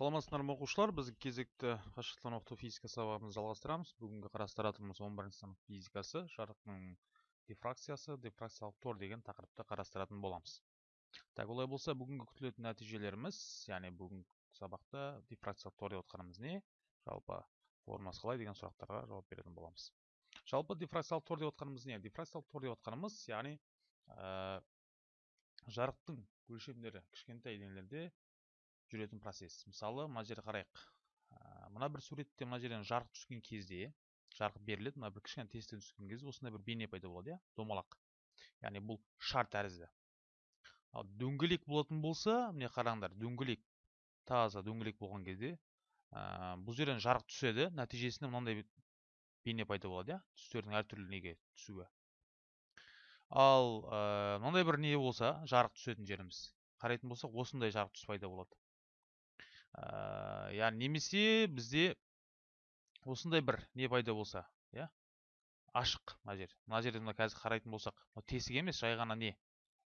саламатсыздар ма оқушылар? Біз кезекті қашықтықтан оқыту физика сабағымызды жалғастырамыз. Бүгінгі қарастыратынымыз 11 сынып физикасы жарықтың дифракциясы дифракциялық тор деген тақырыпты қарастыратын боламыз. Так олай болса бүгінгі күтілетін нәтижелеріміз яғни бүгінгі сабақта дифракциялық тор деп отқанымыз не? Жалпы формасы қалай деген сұрақтарға жауап беретін боламыз. Жалпы дифракциялық тор деп отқанымыз не? Дифракциялық тор деп отқанымыз яғни ә, жарықтың өлшемдері кішкентай денелерде жүретін процесс. Мысалы мына жерге қарайық. Мына бір суретте мына жерден жарық түскен кезде жарық беріледі. Мына бір кішкене тесіктен түскен кезде осындай бір бейне пайда болады иә домалақ. Яғни бұл шар тәрізді. Ал дөңгелек болатын болса міне қараңдар дөңгелек таза дөңгелек болған кезде ә, бұл жерден жарық түседі. Нәтижесінде мынандай бейне пайда болады иә түстердің әртүрлі неге түсуі. Ал ә, мынандай бір не болса жарық түсетін жеріміз. Қарайтын болсақ осындай жарық түс пайда болады. Ә, яғни немесе бізде осындай бір не пайда болса иә? Ашық мына жер мына жерде мына қазір қарайтын болсақ тесік емес жай ғана не?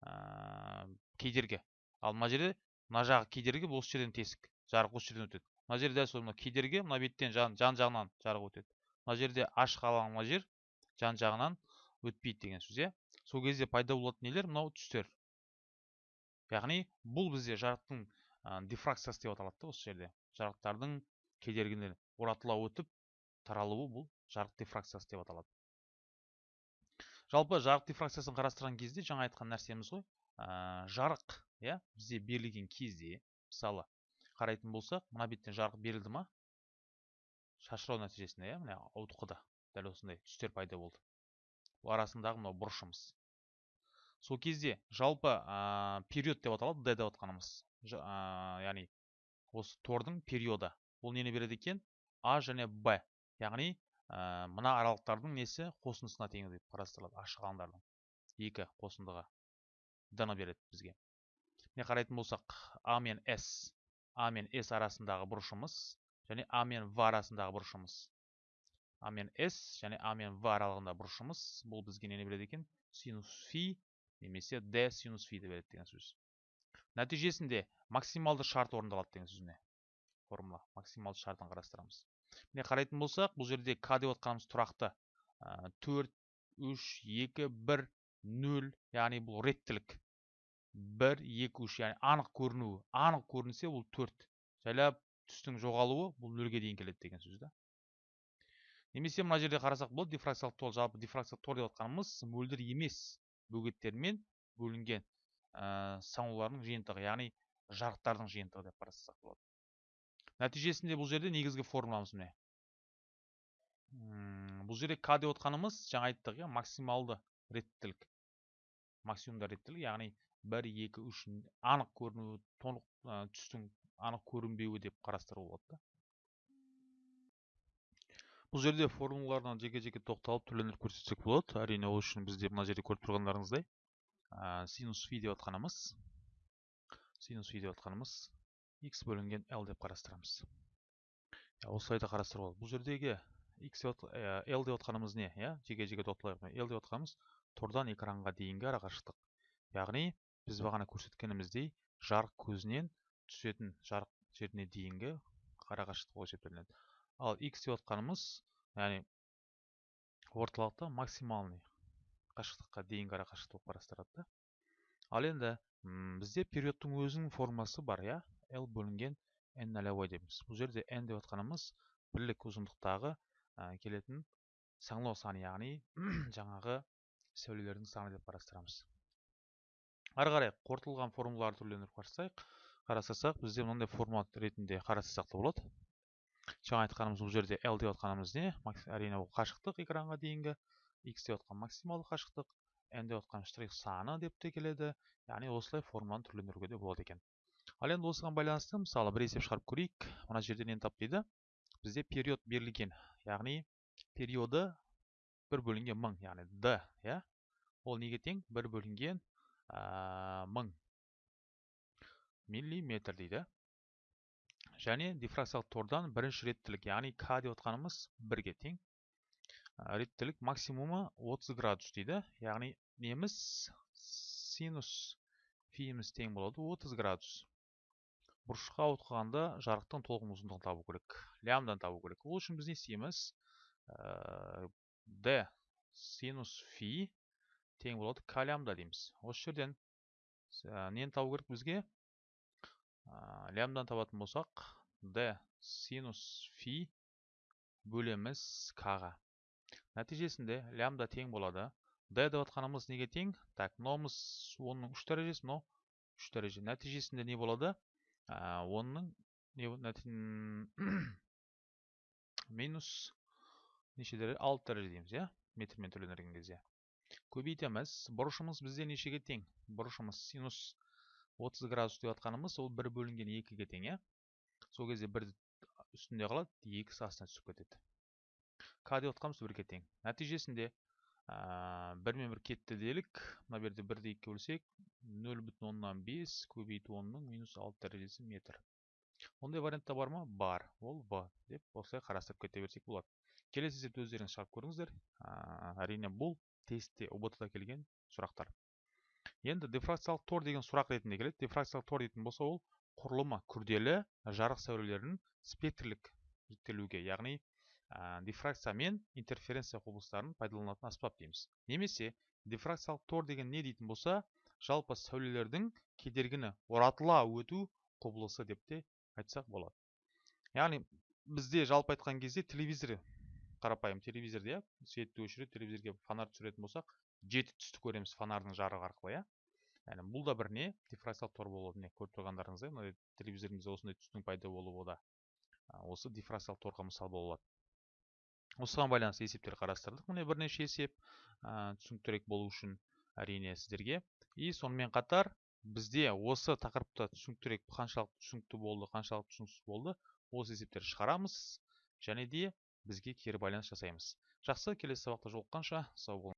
Ә, кедергі. Ал мына жерде мына жағы кедергі осы жерден тесік жарық осы жерден өтеді. Мына жерде дәл сол мына кедергі мына беттен жан, жан жағынан жарық өтеді. Мына жерде ашық алаң мына жер жан жағынан өтпейді деген сөз иә? Сол кезде пайда болатын нелер мынау түстер. Яғни бұл бізде жарықтың дифракциясы деп аталады да осы жерде. Жарықтардың кедергіні оратыла өтіп таралуы бұл жарық дифракциясы деп аталады. Жалпы жарық дифракциясын қарастырған кезде жаңа айтқан нәрсеміз ғой ә, жарық иә бізде берілген кезде мысалы қарайтын болсақ мына беттен жарық берілді ма? Шашырау нәтижесінде иә міне ауытқыды дәл осындай түстер пайда болды. Бұл арасындағы мынау бұрышымыз. Сол кезде жалпы ә, период деп аталады д деп отқанымыз яғни осы тордың периоды. Бұл нені береді екен? А және б. Яғни ә, мына аралықтардың несі? Қосындысына тең деп қарастырылады ашық алаңдардың екі қосындығы д ны береді бізге. Міне қарайтын болсақ а мен с а мен с арасындағы бұрышымыз және а мен в арасындағы бұрышымыз. А мен с және а мен в аралығында бұрышымыз. Бұл бізге нені береді екен? Синус фи немесе д синус фи береді деген сөз. Нәтижесінде максималды шарт орындалады деген сөз формула. Максималды шартын қарастырамыз. Міне қарайтын болсақ бұл жерде к деп отқанымыз тұрақты төрт үш екі бір нөл яғни бұл реттілік. Бір екі үш яғни анық көрінуі. Анық көрінсе бұл төрт. Жайлап түстің жоғалуы бұл нөлге дейін келеді деген сөз да. Немесе мына жерде қарасақ болады дифракциялық тол жалпы дифракциялық тор деп отқанымыз мөлдір емес бөгеттермен бөлінген. Ә, саңылаулардың жиынтығы яғни жарықтардың жиынтығы деп қарастырсақ болады. Нәтижесінде бұл жерде негізгі формуламыз міне. Бұл жерде к деп отқанымыз жаңа айттық иә максималды реттілік. Максимумда реттілік яғни бір екі үш анық көрінуі толық түстің анық көрінбеуі деп қарастыруға болады да. Бұл жерде формулалардан жеке жеке тоқталып түрлендіріп көрсетсек болады. Әрине ол үшін бізде мына жерде көріп тұрғандарыңыздай. Синус фи деп отқанымыз. Синус фи деп отқанымыз x бөлінген l деп қарастырамыз. Осылай да қарастыруға болады бұл жердегі x l деп отқанымыз не? Иә жеке жеке тоқталайық l деп отқанымыз тордан экранға дейінгі арақашықтық. Яғни біз бағана көрсеткеніміздей жарық көзінен түсетін жарық жеріне дейінгі арақашықтық болып есептелінеді. Ал x деп отқанымыз яғни орталықта максимальный қашықтыққа дейінгі арақашықтық болып қарастырады да. Ал енді бізде периодтың өзінің формасы бар иә? L бөлінген n нолевой дейміз. Бұл жерде n деп отқанымыз бірлік ұзындықтағы келетін саңылау саны яғни жаңағы сәулелердің саны деп қарастырамыз. Ары қарай қорытылған формулаларды түрлендіріп қарастырсақ қарастырсақ бізде мынандай формула ретінде қарастырсақ та болады. Жаңа айтқанымыз бұл жерде l деп отқанымыз не? Әрине ол қашықтық экранға дейінгі. X деп отқан максималды қашықтық n деп отқан штрих саны деп те келеді яғни осылай формуланы түрлендіруге де болады екен ал енді осыған байланысты мысалы бір есеп шығарып көрейік мына жерде нені тап дейді бізде период берілген яғни периоды бір бөлінген мың яғни д иә ол неге тең бір бөлінген мың миллиметр дейді және дифракциялық тордан бірінші реттілік яғни к деп отқанымыз бірге тең реттілік максимумы 30 градус дейді. Яғни неміз синус фиіміз тең болады 30 градус. Бұрышқа ауытқығанда жарықтың толқын ұзындығын табу керек лямбданы табу керек. Ол үшін біз не істейміз ә, d синус фи тең болады к лямбда дейміз. Осы жерден нені табу керек бізге? Лямбданы табатын болсақ d синус фи бөлеміз к-ға нәтижесінде лямбда тең болады. D деп жатқанымыз неге тең? Так мынауымыз онның үш дәрежесі мынау үш дәреже. Нәтижесінде не болады? Онның минус неше дәреже алты дәреже дейміз иә? Метрмен төленген кезде. Көбейтеміз. Бұрышымыз бізде нешеге тең? Бұрышымыз синус 30 градус деп жатқанымыз ол бір бөлінген екіге тең иә? Сол кезде бір үстінде қалады екісі астына түсіп кетеді. К деп жатқанымыз бірге тең нәтижесінде бір мен бір кетті делік. Мына жерде бірді екіге бөлсек нөл бүтін оннан бес көбейту онның минус алты дәрежесі метр. Ондай вариантта бар ма? Бар. Ол в деп осылай қарастырып кете берсек болады. Келесі есепті өздеріңіз шығарып көріңіздер. Әрине бұл тестте ұбт да келген сұрақтар. Енді дифракциялық тор деген сұрақ ретінде келеді. Дифракциялық тор дейтін болса ол құрылымы күрделі жарық сәулелерінің спектрлік жіктелуге яғни ә, дифракция мен интерференция құбылыстарын пайдаланатын аспап дейміз. Немесе дифракциялық тор деген не дейтін болса жалпы сәулелердің кедергіні оратыла өту құбылысы деп те айтсақ болады. Яғни бізде жалпы айтқан кезде телевизор қарапайым телевизорда иә светті өшіреді телевизорге фонарь түсіретін болсақ жеті түсті көреміз фонардың жарығы арқылы иә. Яғни бұл да бір не? Дифракциялық тор болады міне көріп тұрғандарыңыздай мына телевизорымызда осындай түстің пайда болуы да осы дифракциялық торға мысал бола алады. Осыған байланысты есептер қарастырдық. Міне бірнеше есеп ә, түсініктірек болу үшін әрине сіздерге. И сонымен қатар бізде осы тақырыпта түсініктірек қаншалықты түсінікті болды қаншалықты түсініксіз болды осы есептерді шығарамыз және де бізге кері байланыс жасаймыз. Жақсы келесі сабақта жолыққанша. Сау болыңыз.